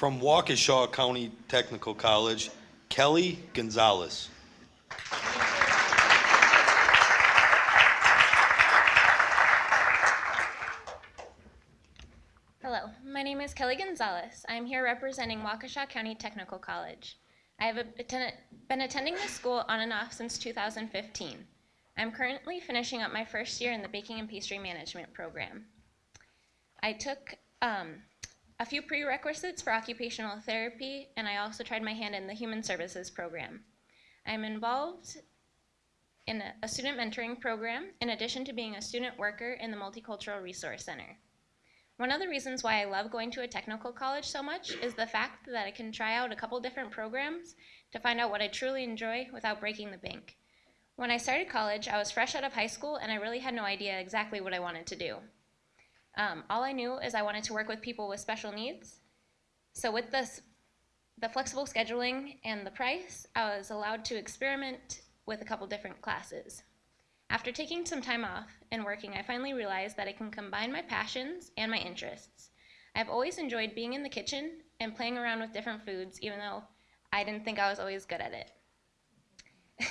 From Waukesha County Technical College, Kelly Gonzalez. Hello, my name is Kelly Gonzalez. I'm here representing Waukesha County Technical College. I have been attending this school on and off since 2015. I'm currently finishing up my first year in the Baking and Pastry Management program. I took um, a few prerequisites for occupational therapy, and I also tried my hand in the Human Services program. I'm involved in a- student mentoring program in addition to being a student worker in the Multicultural Resource Center. One of the reasons why I love going to a technical college so much is the fact that I can try out a couple different programs to find out what I truly enjoy without breaking the bank. When I started college, I was fresh out of high school and I really had no idea exactly what I wanted to do. Um, all I knew is I wanted to work with people with special needs. So with this, the flexible scheduling and the price, I was allowed to experiment with a couple different classes. After taking some time off and working, I finally realized that I can combine my passions and my interests. I've always enjoyed being in the kitchen and playing around with different foods, even though I didn't think I was always good at it.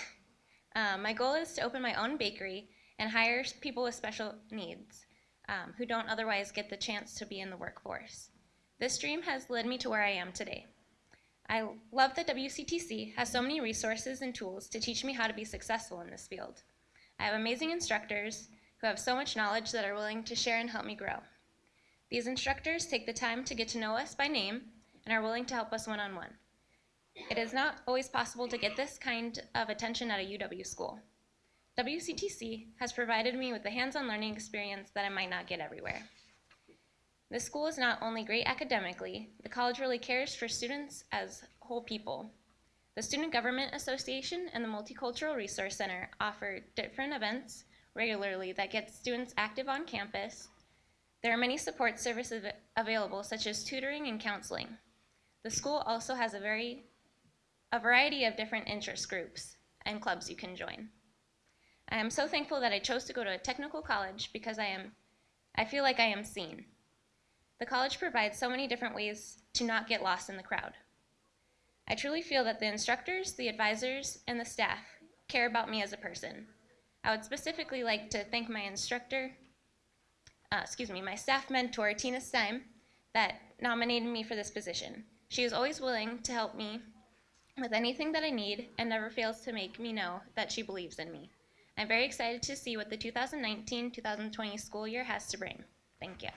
Um, my goal is to open my own bakery and hire people with special needs um, who don't otherwise get the chance to be in the workforce. This dream has led me to where I am today. I love that WCTC has so many resources and tools to teach me how to be successful in this field. I have amazing instructors who have so much knowledge that are willing to share and help me grow. These instructors take the time to get to know us by name and are willing to help us one on one. It is not always possible to get this kind of attention at a UW school. WCTC has provided me with the hands on learning experience that I might not get everywhere. This school is not only great academically, the college really cares for students as whole people. The Student Government Association and the Multicultural Resource Center offer different events regularly that get students active on campus. There are many support services available, such as tutoring and counseling. The school also has a very a variety of different interest groups and clubs you can join. I am so thankful that I chose to go to a technical college because I am I feel like I am seen. The college provides so many different ways to not get lost in the crowd. I truly feel that the instructors, the advisors, and the staff care about me as a person. I would specifically like to thank my instructor, uh, excuse me, my staff mentor, Tina Stein, that nominated me for this position. She is always willing to help me with anything that I need and never fails to make me know that she believes in me. I'm very excited to see what the 2019 2020 school year has to bring. Thank you.